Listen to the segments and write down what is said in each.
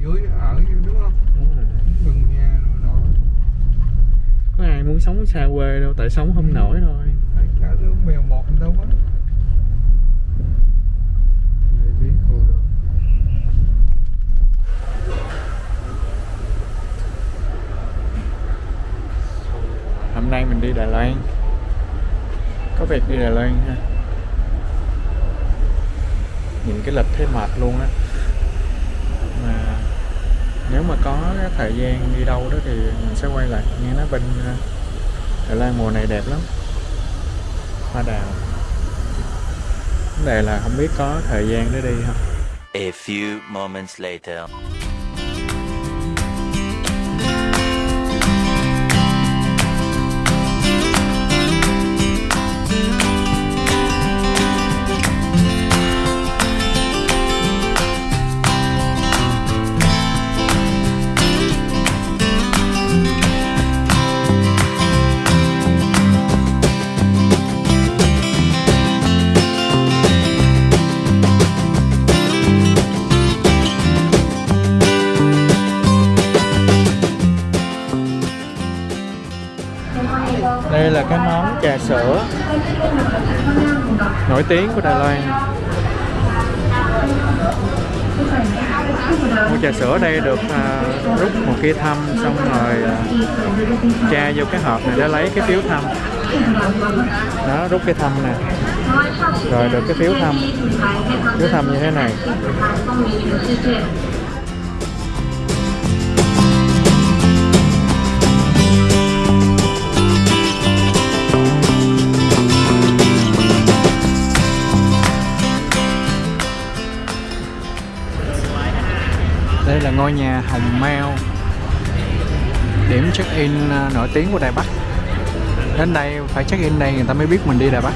dưới ở đúng không? Đúng rồi. Gần nhà rồi nọ có ai muốn sống xa quê đâu tại sống không nổi thôi. Thấy cả đứa mèo một đâu á hôm nay mình đi Đài Loan. Có việc đi Đài Loan ha. Nhìn cái lịch thấy mệt luôn á nếu mà có cái thời gian đi đâu đó thì mình sẽ quay lại. Nghe nói bên ờ, Đà Lan mùa này đẹp lắm. Hoa đào. Vấn đề là không biết có thời gian để đi không. A few moments later. Nổi tiếng của Đài Loan. Mua trà sữa ở đây được à, rút một kia thăm xong rồi à, tra vô cái hộp này để lấy cái phiếu thăm. Đó rút cái thăm nè. Rồi được cái phiếu thăm. Phiếu thăm như thế này. Là ngôi nhà Hồng Mao. Điểm check in à, nổi tiếng của Đài Bắc. Đến đây phải check in đây người ta mới biết mình đi Đài Bắc.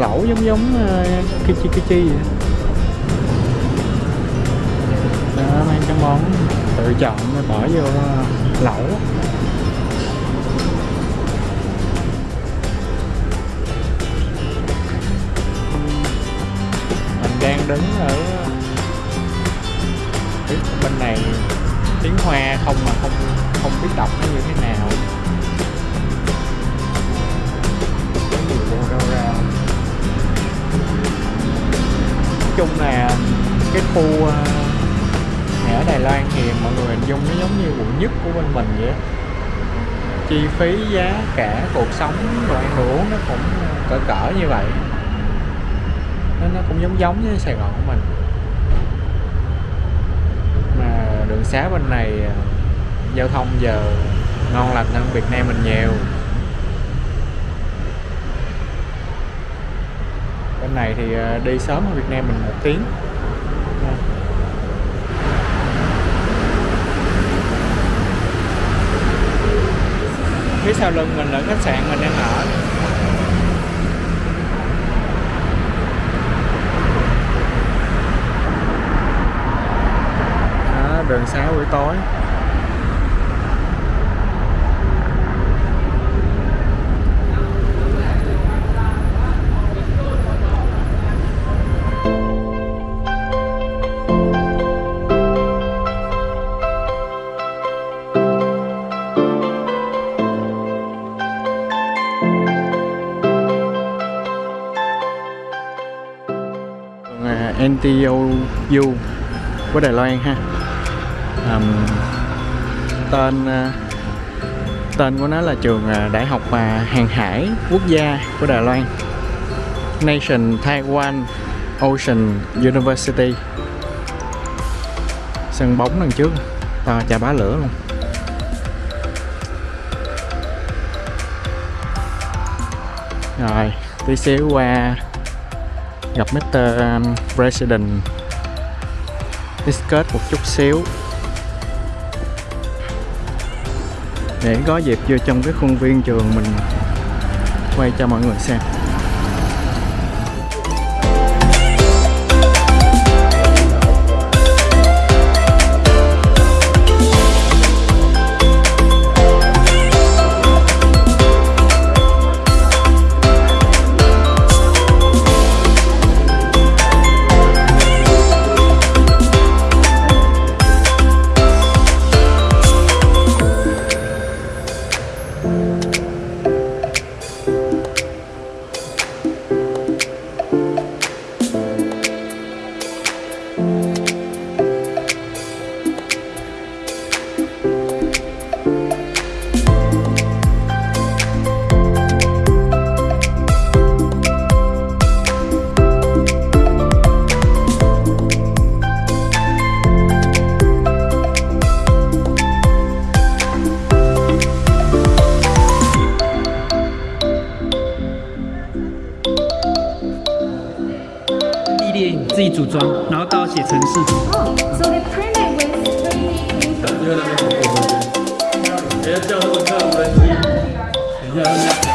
Hàng lẩu giống giống ờ, uh, Kichi Kichi vậy đó. Mang cái món. Tự chọn để bỏ vô ờ, lẩu. Mình đang đứng ở ờ, bên này tiếng hoa không mà không không biết đọc nó như thế nào. Chung là cái khu ờ, này ở Đài Loan thì mọi người hình dung nó giống như quận nhất của bên mình vậy chi phí, giá cả, cuộc sống, đồ ăn, đồ uống nó cũng ờ, cỡ cỡ như vậy. Nó nó cũng giống giống với Sài Gòn của mình. Mà đường xá bên này ờ, giao thông giờ ngon lành hơn Việt Nam mình nhiều. Bên này thì ờ, đi sớm ở Việt Nam mình một tiếng. Phía sau lưng mình là khách sạn mình đang ở. Đó, đường xá buổi tối. À, NTOU của Đài Loan ha. Um, tên à, tên của nó là trường à, Đại học Hàng hải Quốc gia của Đài Loan. Nation Taiwan Ocean University. Sân bóng đằng trước. To chà bá lửa luôn. Rồi tí xíu qua gặp Mr. Um, President discuss một chút xíu để có dịp vô trong cái khuôn viên trường mình quay cho mọi người xem là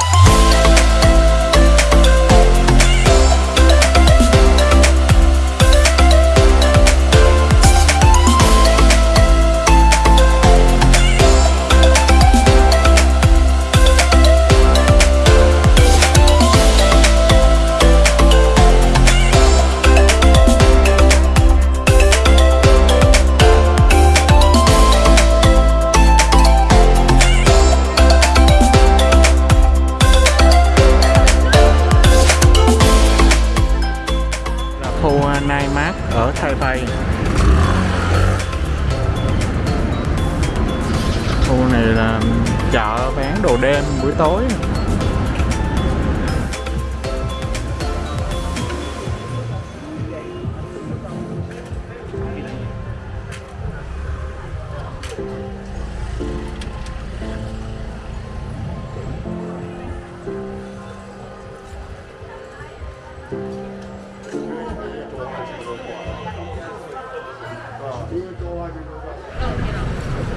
buổi tối.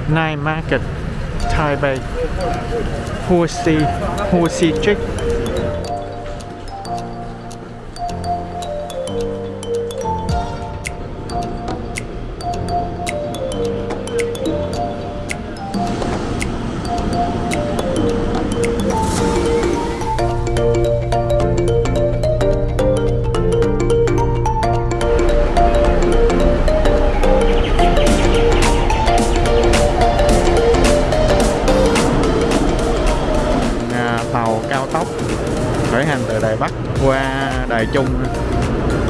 Night Market. Taipei Hồ Sĩ, Hồ Sĩ Trích khởi hành từ Đài Bắc qua Đài Trung.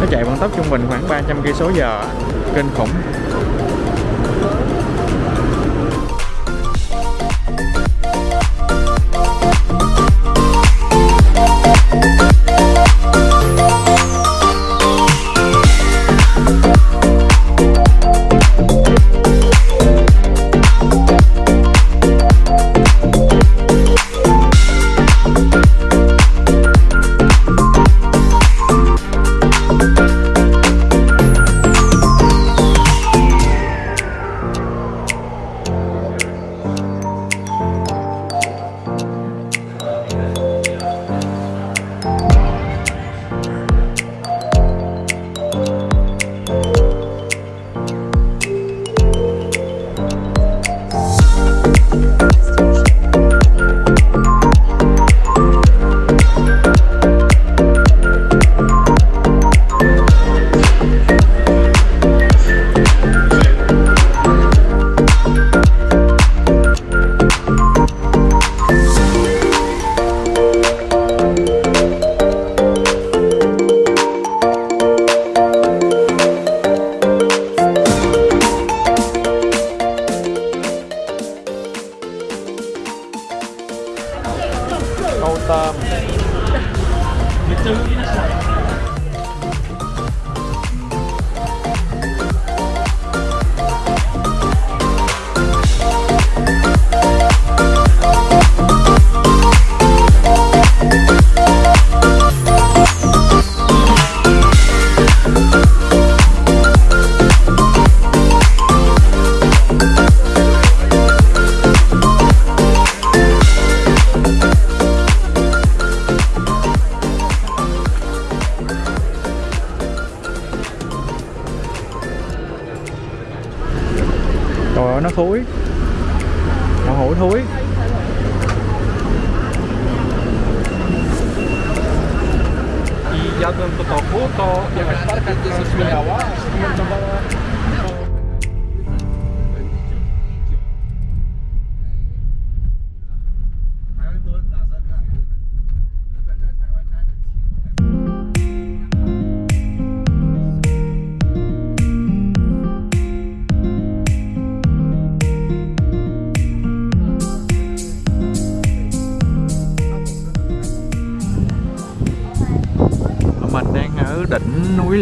Nó chạy vận tốc trung bình khoảng 300 cây số giờ. Kinh khủng.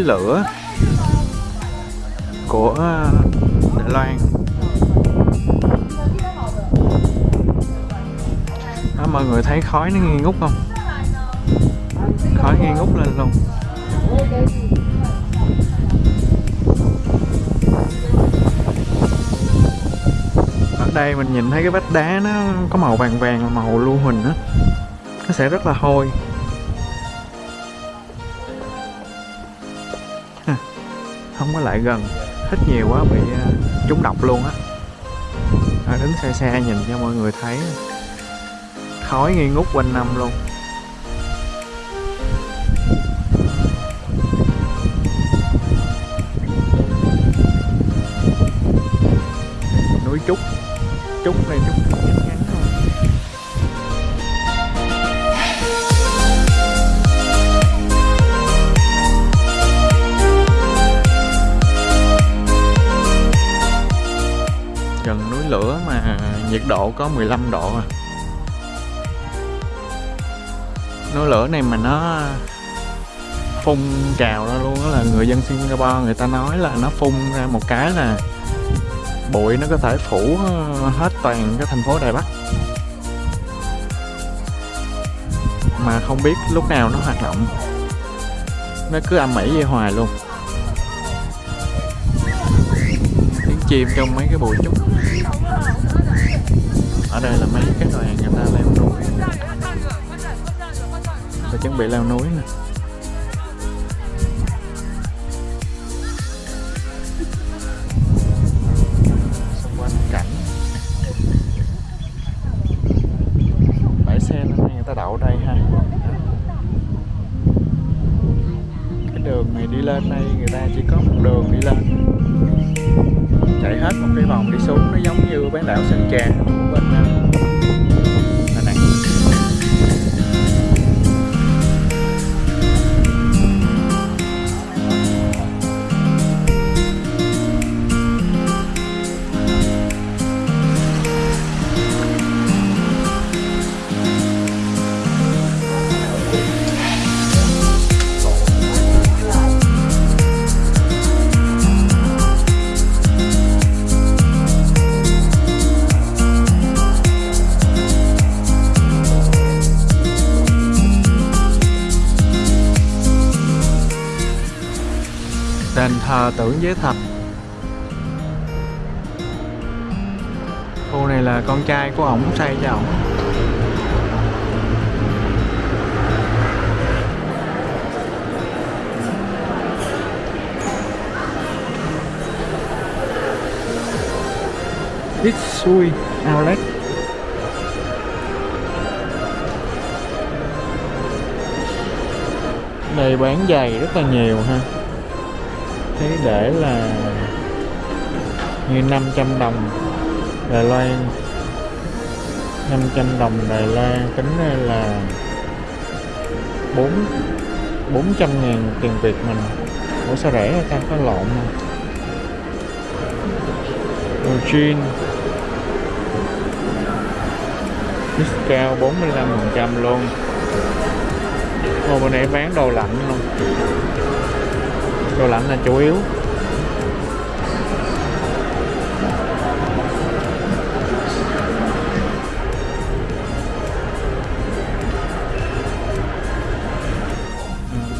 Lửa của ờ, Đài Loan. Đó, mọi người thấy khói nó nghi ngút không? Khói nghi ngút lên luôn. Ở đây mình nhìn thấy cái vách đá nó có màu vàng vàng là màu lưu huỳnh á. Nó sẽ rất là hôi. Không có lại gần. Hít nhiều quá bị à, trúng độc luôn á. À, đứng xa xa nhìn cho mọi người thấy. Khói nghi ngút quanh năm luôn. Núi trúc trúc này trúc. Lửa mà nhiệt độ có 15 độ à. núi lửa này mà nó phun trào ra luôn đó là người dân Singapore người ta nói là nó phun ra một cái là bụi nó có thể phủ hết toàn cái thành phố Đài Bắc. Mà không biết lúc nào nó hoạt động. Nó cứ âm ỉ vậy hoài luôn. Chìm trong mấy cái bụi trúc ở đây là mấy cái đoàn người ta leo núi. Và chuẩn bị leo núi nè. Xung quanh cảnh. Bãi xe người ta đậu đây ha. Cái đường này đi lên đây người ta chỉ có một đường đi lên chạy hết một cái vòng đi xuống nó giống như bán đảo Sơn Trà. Thờ tưởng giới thạch khu này là con trai của ổng xây cho ổng. Itsui Outlet Đây bán giày rất là nhiều ha thấy để là như 500 đồng Đài Loan. 500 đồng Đài Loan tính ra là 4 400 ngàn tiền Việt mình. Ủa, sao rẻ ta? Có lộn không? Đồ jean. Discount 45% luôn. Ồ bữa này bán đồ lạnh luôn đồ lạnh là chủ yếu.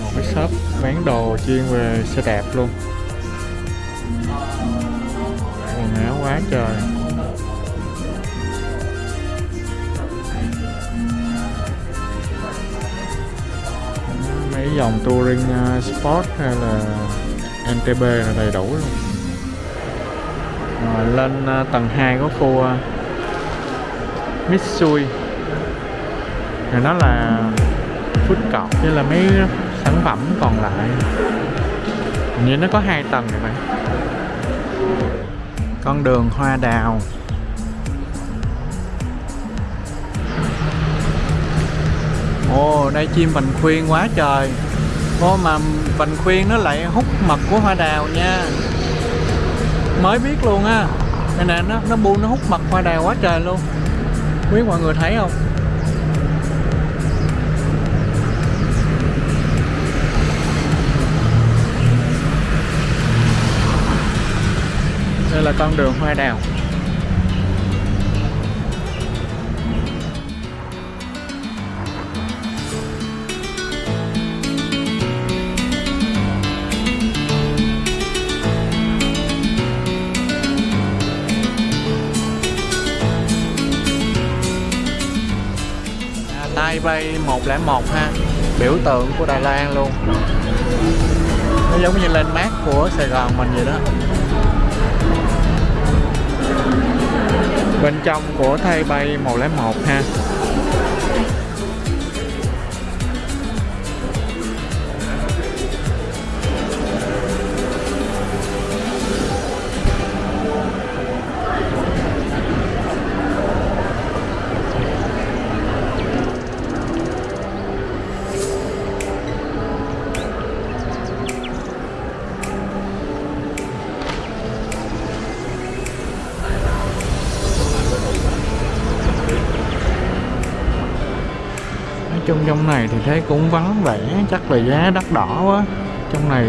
Một cái shop bán đồ chuyên về xe đạp luôn. Quần áo quá trời. Mấy dòng touring ờ, sport hay là NTB là đầy đủ luôn. Rồi lên à, tầng 2 có khu ờ, Mitsui. Rồi nó là food court với là mấy sản phẩm còn lại. Hình như nó có hai tầng rồi phải. Con đường hoa đào. Ồ, đây chim mình khuyên quá trời. Ô mà vành khuyên nó lại hút mật của hoa đào nha. Mới biết luôn á. Đây nè, nó, nó bu nó hút mật hoa đào quá trời luôn. Quý mọi người thấy không? Đây là con đường hoa đào. Play 101 ha. Biểu tượng của Đài Loan luôn. Nó giống như lên mát của Sài Gòn mình vậy đó. Bên trong của thay bay 101 ha. Chung trong này thì thấy cũng vắng vẻ, Chắc là giá đắt đỏ quá. Trong này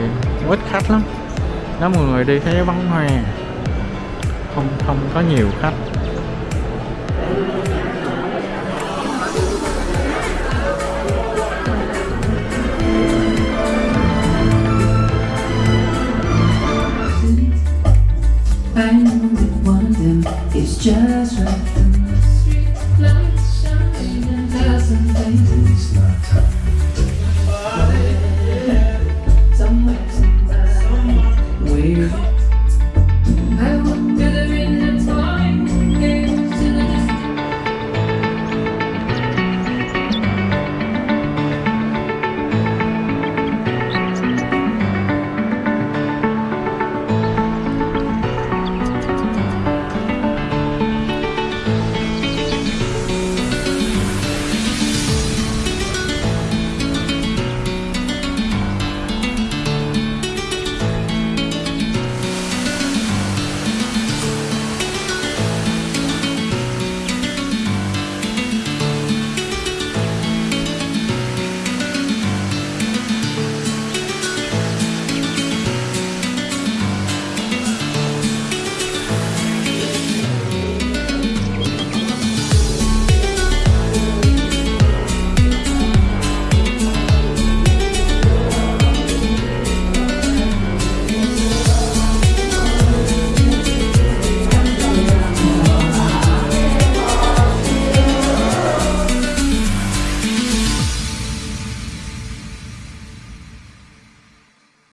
ít khách lắm. Nếu mọi người đi thấy vắng hoe, Không không có nhiều khách.